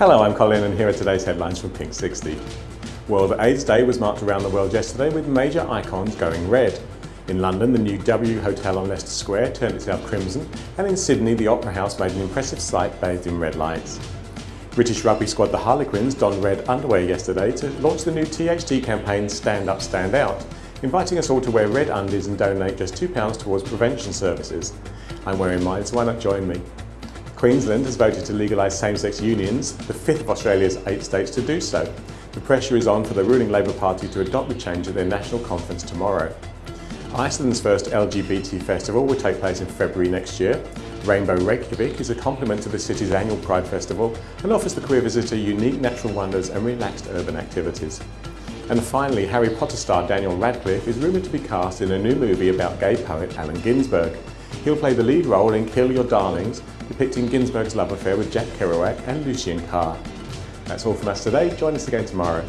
Hello, I'm Colin and here are today's headlines from Pink 60. World AIDS Day was marked around the world yesterday with major icons going red. In London, the new W Hotel on Leicester Square turned itself crimson, and in Sydney, the Opera House made an impressive sight bathed in red lights. British rugby squad the Harlequins donned red underwear yesterday to launch the new THT campaign Stand Up, Stand Out, inviting us all to wear red undies and donate just £2 towards prevention services. I'm wearing mine, so why not join me? Queensland has voted to legalise same-sex unions, the fifth of Australia's eight states to do so. The pressure is on for the ruling Labor Party to adopt the change at their national conference tomorrow. Iceland's first LGBT festival will take place in February next year. Rainbow Reykjavik is a complement to the city's annual Pride Festival and offers the queer visitor unique natural wonders and relaxed urban activities. And finally, Harry Potter star Daniel Radcliffe is rumoured to be cast in a new movie about gay poet Allen Ginsberg. He'll play the lead role in Kill Your Darlings, depicting Ginsberg's love affair with Jack Kerouac and Lucien Carr. That's all from us today. Join us again tomorrow.